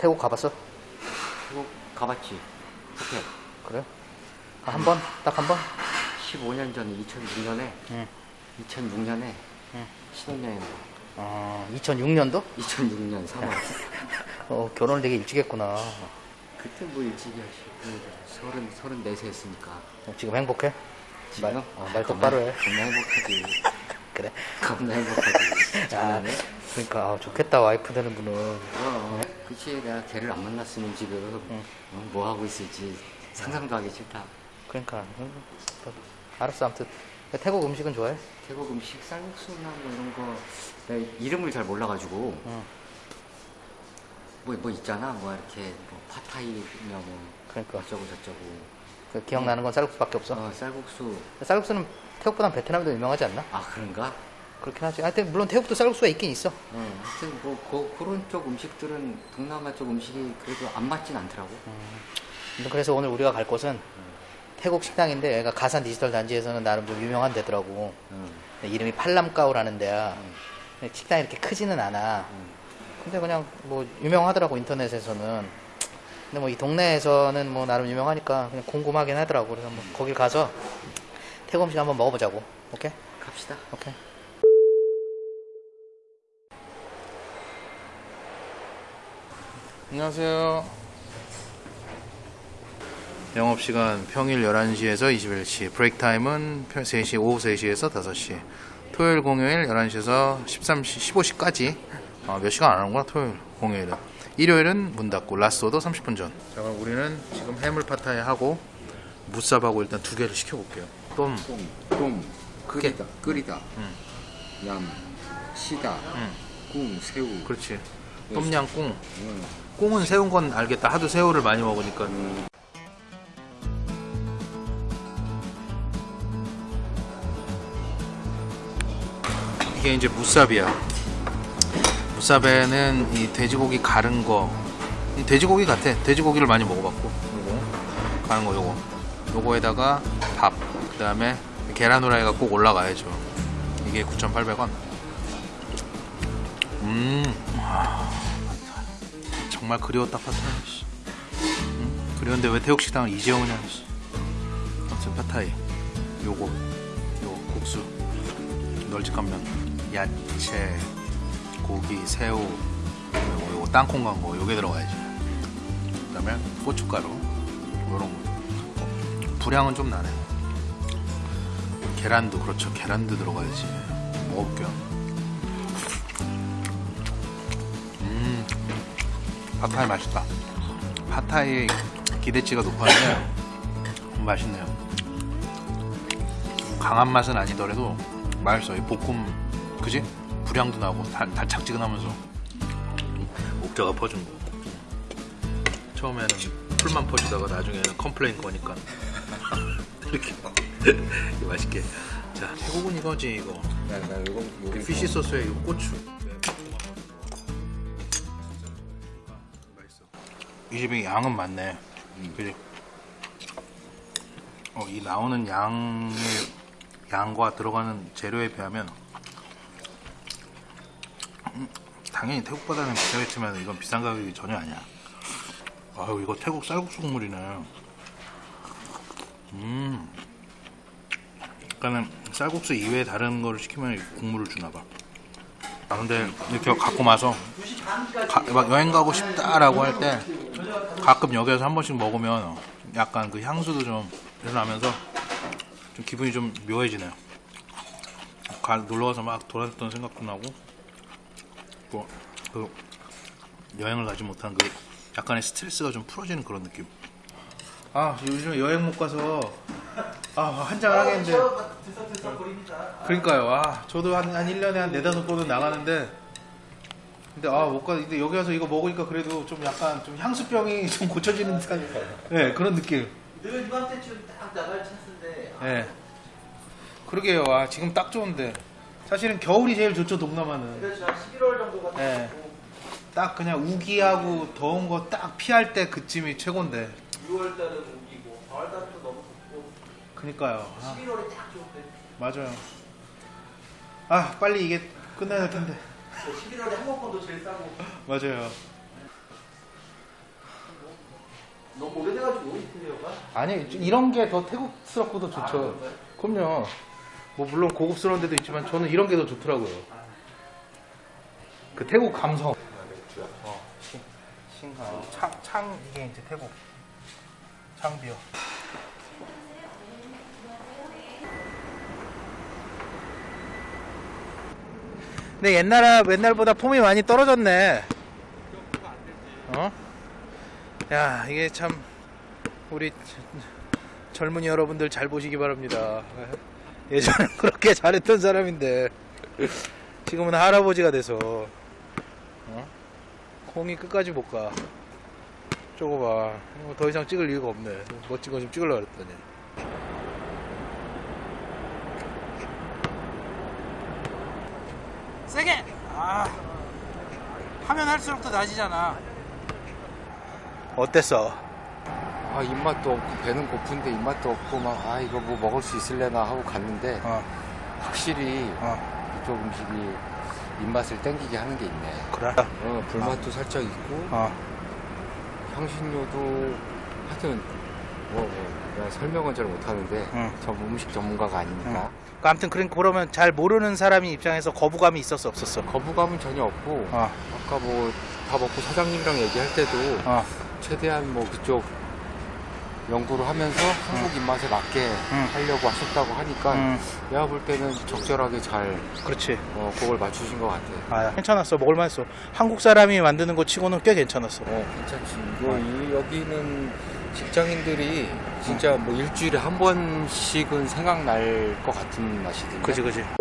태국 가봤어? 태국 가봤지. 호텔. 그래? 아, 한 번? 딱 한 번? 15년 전에 2006년에 응. 2006년에 응. 신혼여행 어, 2006년도? 2006년 3월 어, 결혼을 되게 일찍 했구나. 그때 뭐 일찍이 하시고 서른 서른 네세 했으니까 어, 지금 행복해? 지금 말- 어, 말 똑바로 해. 겁나 행복하지 그래. 겁나 행복하지 아? 그러니까 아, 좋겠다 와이프 되는 분은. 어, 그치 내가 걔를 안 만났으면 지금 어, 뭐 하고 있을지 상상도 하기 싫다 그러니까 음, 알았어 아무튼 태국 음식은 좋아해? 태국 음식 쌀국수나 뭐 이런 거 내가 이름을 잘 몰라가지고 응. 뭐, 뭐 있잖아 뭐 이렇게 뭐 파타이며 뭐 그러니까 어쩌고 저쩌고 그 기억나는 건 쌀국수밖에 없어. 어, 쌀국수 쌀국수는 태국보단 베트남도 유명하지 않나? 아 그런가? 그렇긴 하지. 하여튼 물론 태국도 쌀국수가 있긴 있어. 어, 하여튼 뭐 그, 그런 쪽 음식들은 동남아 쪽 음식이 그래도 안 맞진 않더라고 근데 그래서 오늘 우리가 갈 곳은 태국 식당인데 얘가 가산 디지털 단지에서는 나름 좀 유명한 데더라고. 응. 근데 이름이 팔람까오라는 데야. 근데 식당이 이렇게 크지는 않아. 근데 그냥 뭐 유명하더라고 인터넷에서는. 근데 뭐 이 동네에서는 뭐 나름 유명하니까 그냥 궁금하긴 하더라고. 그래서 뭐 거길 가서 태국 음식 한번 먹어보자고. 오케이? 갑시다 오케이. 안녕하세요. 영업시간 평일 11시에서 21시, break time은 3시, 오후 3시에서 5시, 토요일, 공휴일 11시에서 13시, 15시까지 아, 몇 시간 안 하는구나, 토요일, 공휴일은. 일요일은 문 닫고, last order 30분 전. 자, 그럼 우리는 지금 해물 팟타이 하고, 무쌉하고 일단 두 개를 시켜볼게요. 똠, 똥, 똥, 끓이다, 끓이다, 응. 얌, 시다, 응. 궁, 새우. 그렇지. 똠양꿍. 응. 꽁은 새운 건 알겠다. 하도 새우를 많이 먹으니까. 이게 이제 무쌉이야. 무쌉에는 이 돼지고기 가른 거, 이 돼지고기 같아. 돼지고기를 많이 먹어봤고, 요거 가른 거 요거, 요거에다가 밥, 그 다음에 계란 후라이가 꼭 올라가야죠. 이게 9,800원. 음, 정말 그리웠다 파타이. 씨. 응? 그리웠는데 왜 태국 식당을 이제 오냐. 씨. 아무튼 파타이. 요거, 요 국수, 널찍한 면, 야채, 고기, 새우, 요거, 땅콩 간 거, 요게 들어가야지. 그다음에 고춧가루, 요런 거. 어, 분량은 좀 나네. 계란도 그렇죠. 계란도 들어가야지. 먹을게요. 팟타이 맛있다. 팟타이 기대치가 높았는데 맛있네요. 강한 맛은 아니더라도 맛있어. 이 볶음, 그지? 불향도 나고 달, 달짝지근하면서 옥자가 퍼준 거. 처음에는 풀만 퍼주다가 나중에는 complain 거니까 이렇게 맛있게. 자, 태국은 이거지 이거. 나, 나 이거, 요거. fish sauce에 이 고추. 이 집이 양은 많네. 그지? 어, 이 나오는 양의 양과 들어가는 재료에 비하면 음, 당연히 태국보다는 비싸겠지만 이건 비싼 가격이 전혀 아니야. 아유 이거 태국 쌀국수 국물이네. 음. 그러니까는 쌀국수 이외에 다른 거를 시키면 국물을 주나 봐. 아 근데 이렇게 갖고 와서 가- 막 여행 가고 싶다라고 할 때 가끔 여기에서 한 번씩 먹으면 약간 그 향수도 좀 일어나면서 좀 기분이 좀 묘해지네요. 가, 놀러 가서 막 돌아다녔던 생각도 나고 또 그 여행을 가지 못한 그 약간의 스트레스가 좀 풀어지는 그런 느낌. 아 요즘에 여행 못 가서 아, 한 장을 하겠는데. 그러니까요. 아, 저도 한, 한 1년에 한 네다섯 번은 나가는데. 근데 아, 못 가. 근데 여기 와서 이거 먹으니까 그래도 좀 약간 좀 향수병이 좀 고쳐지는 듯한 네, 그런 느낌. 늘 이맘때쯤 딱 나갈 찬스인데 아, 예. 그러게요. 아, 지금 딱 좋은데. 사실은 겨울이 제일 좋죠, 동남아는. 한 11월 정도가 딱 예. 좋고 딱 그냥 우기하고 더운 거 딱 피할 때 그쯤이 최고인데. 6월 달은 우기고 4월 달은 그니까요. 아, 11월이 딱 좋은데 맞아요. 아, 빨리 이게 끝나야 될 텐데. 11월에 항공권도 제일 싸고 맞아요. 너무 오래돼가지고 인테리어가 아니, 이런 게 더 태국스럽고 더 좋죠. 그럼요. 뭐, 물론 고급스러운 데도 있지만 저는 이런 게 더 좋더라고요. 그 태국 감성. 어, 신, 신가. 창, 창, 이게 이제 태국. 창비어. 근데 옛날, 옛날보다 폼이 많이 떨어졌네. 어? 야, 이게 참, 우리 젊은이 여러분들 잘 보시기 바랍니다. 예전에 그렇게 잘했던 사람인데, 지금은 할아버지가 돼서, 어? 콩이 끝까지 못 가. 저거 봐. 더 이상 찍을 이유가 없네. 멋진 거 좀 찍으려고 그랬더니. 세게! 아. 하면 할수록 더 나아지잖아. 어땠어? 아 입맛도 없고 배는 고픈데 입맛도 없고 막 아 이거 뭐 먹을 수 있을래나 하고 갔는데 어, 확실히 어, 이쪽 음식이 입맛을 땡기게 하는 게 있네. 그래. 어, 불맛도 살짝 있고 어, 향신료도 하여튼 뭐, 뭐 설명은 잘 못하는데 응. 전 음식 전문가가 아니니까 그 아무튼 그런 그러면 잘 모르는 사람이 입장에서 거부감이 있었어 없었어? 거부감은 전혀 없고 어, 아까 뭐 다 먹고 사장님이랑 얘기할 때도 어, 최대한 뭐 그쪽 연구를 하면서 한국 입맛에 맞게 응. 하려고 하셨다고 하니까 음, 내가 볼 때는 적절하게 잘 그렇지. 어, 그걸 맞추신 것 같아. 아, 괜찮았어. 먹을만했어. 한국 사람이 만드는 거 치고는 꽤 괜찮았어. 어, 괜찮지. 이거 이- 여기는 직장인들이 진짜 뭐 일주일에 한 번씩은 생각날 것 같은 맛이던데. 그지, 그지.